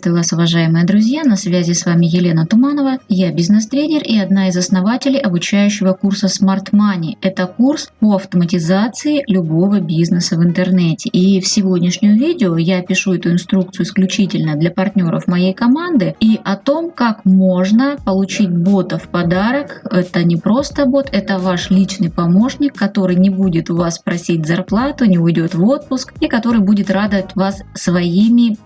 Приветствую вас, уважаемые друзья! На связи с вами Елена Туманова. Я бизнес-тренер и одна из основателей обучающего курса Smart Money. Это курс по автоматизации любого бизнеса в интернете. И в сегодняшнем видео я пишу эту инструкцию исключительно для партнеров моей команды и о том, как можно получить бота в подарок. Это не просто бот, это ваш личный помощник, который не будет у вас просить зарплату, не уйдет в отпуск и который будет радовать вас своими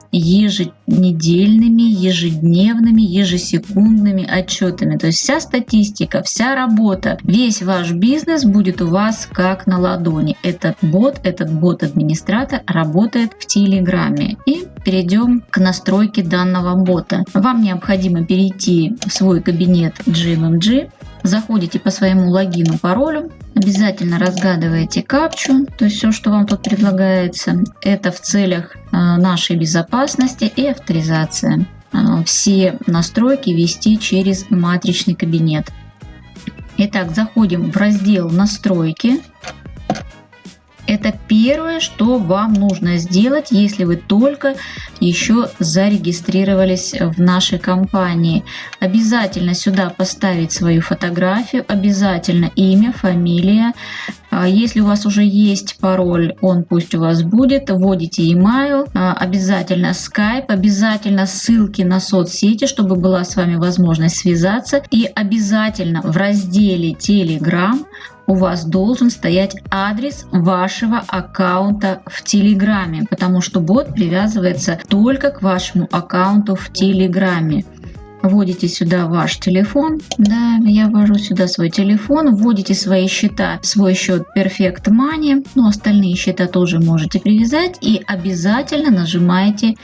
еженедельными, ежедневными, ежесекундными отчетами. То есть вся статистика, вся работа, весь ваш бизнес будет у вас как на ладони. Этот бот, этот бот-администратор работает в Телеграме. И перейдем к настройке данного бота. Вам необходимо перейти в свой кабинет GMMG, заходите по своему логину, паролю, обязательно разгадываете капчу, то есть все, что вам тут предлагается, это в целях э, нашей безопасности и авторизации. Э, все настройки вести через матричный кабинет. Итак, заходим в раздел «Настройки». Это первое, что вам нужно сделать, если вы только еще зарегистрировались в нашей компании. Обязательно сюда поставить свою фотографию, обязательно имя, фамилия. А если у вас уже есть пароль, он пусть у вас будет. Вводите email, а, обязательно Skype, обязательно ссылки на соцсети, чтобы была с вами возможность связаться. И обязательно в разделе Telegram у вас должен стоять адрес вашего аккаунта в Телеграме, потому что бот привязывается только к вашему аккаунту в Телеграме. Вводите сюда ваш телефон. Да, я ввожу сюда свой телефон. Вводите свои счета, свой счет Perfect Money. Ну, остальные счета тоже можете привязать. И обязательно нажимаете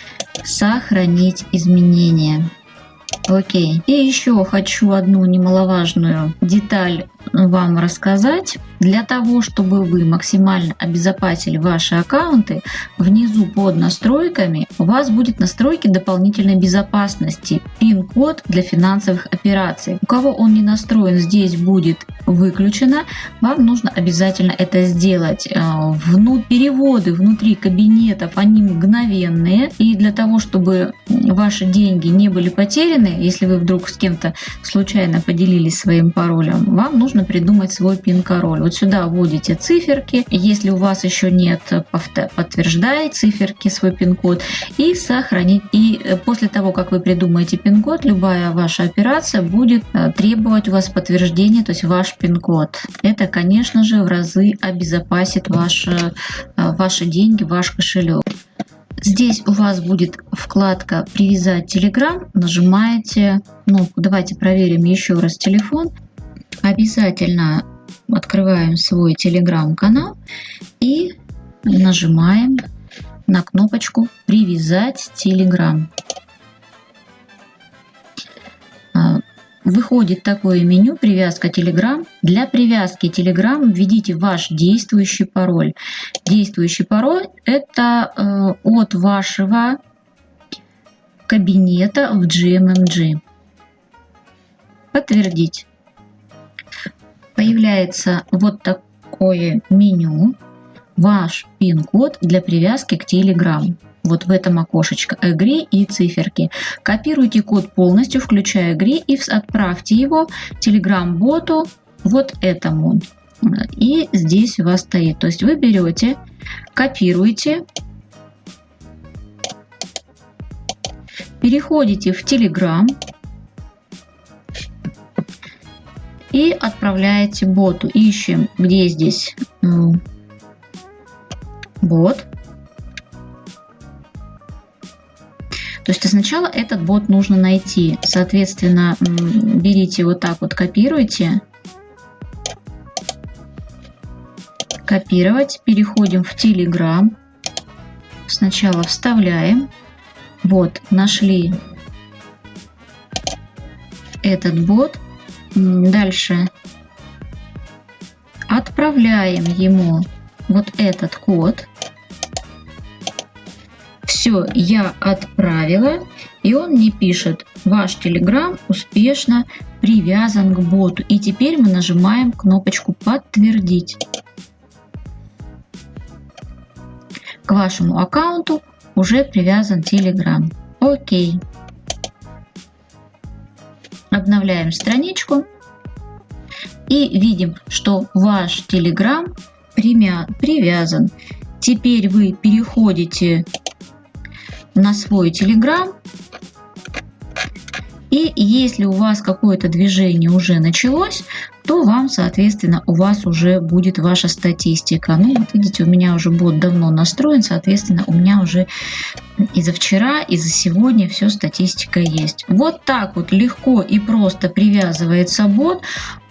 «Сохранить изменения». Окей. И еще хочу одну немаловажную деталь вам рассказать. Для того, чтобы вы максимально обезопасили ваши аккаунты, внизу под настройками у вас будет настройки дополнительной безопасности, пин-код для финансовых операций. У кого он не настроен, здесь будет выключено. Вам нужно обязательно это сделать. Э, Вну переводы внутри кабинетов, они мгновенные. И для того, чтобы ваши деньги не были потеряны, если вы вдруг с кем-то случайно поделились своим паролем, вам нужно придумать свой пин-пароль. Вот сюда вводите циферки. Если у вас еще нет, подтверждайте циферки, свой пин-код и сохранить. И э, после того, как вы придумаете пин-код, любая ваша операция будет э, требовать у вас подтверждения, то есть ваш пин-код. Это, конечно же, в разы обезопасит ваши, э, ваши деньги, ваш кошелек. Здесь у вас будет вкладка «Привязать Telegram». Нажимаете, ну, давайте проверим еще раз телефон. Обязательно открываем свой телеграм-канал и нажимаем на кнопочку «Привязать Telegram». А, выходит такое меню «Привязка Telegram». Для привязки Telegram введите ваш действующий пароль. Действующий пароль – это э, от вашего кабинета в GMMG. Подтвердить появляется вот такое меню, ваш пин-код для привязки к Telegram. Вот в этом окошечко «Игре» и циферки. Копируйте код полностью, включая «Игре» и отправьте его Telegram-боту вот этому. И здесь у вас стоит. То есть вы берете, копируете, переходите в Telegram, отправляете боту. Ищем, где здесь бот. То есть сначала этот бот нужно найти. Соответственно, берите вот так вот, копируйте. Копировать. Переходим в Telegram. Сначала вставляем. Вот, нашли этот бот. Дальше отправляем ему вот этот код. Все, я отправила, и он мне пишет, ваш Telegram успешно привязан к боту. И теперь мы нажимаем кнопочку «Подтвердить». К вашему аккаунту уже привязан Telegram. Окей. Обновляем страничку. И видим, что ваш Telegram привязан. Теперь вы переходите на свой Telegram. И если у вас какое-то движение уже началось, то вам, соответственно, у вас уже будет ваша статистика. Ну, вот видите, у меня уже бот давно настроен, соответственно, у меня уже и за вчера, и за сегодня все статистика есть. Вот так вот легко и просто привязывается бот.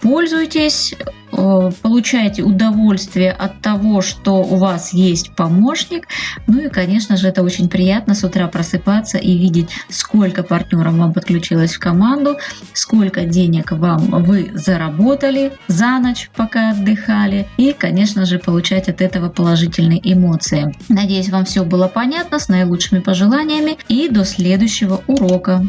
Пользуйтесь, э, получайте удовольствие от того, что у вас есть помощник. Ну и, конечно же, это очень приятно с утра просыпаться и видеть, сколько партнеров вам подключилось в команду, сколько денег вам вы заработали за ночь, пока отдыхали. И, конечно же, получать от этого положительные эмоции. Надеюсь, вам все было понятно. С наилучшими пожеланиями и до следующего урока.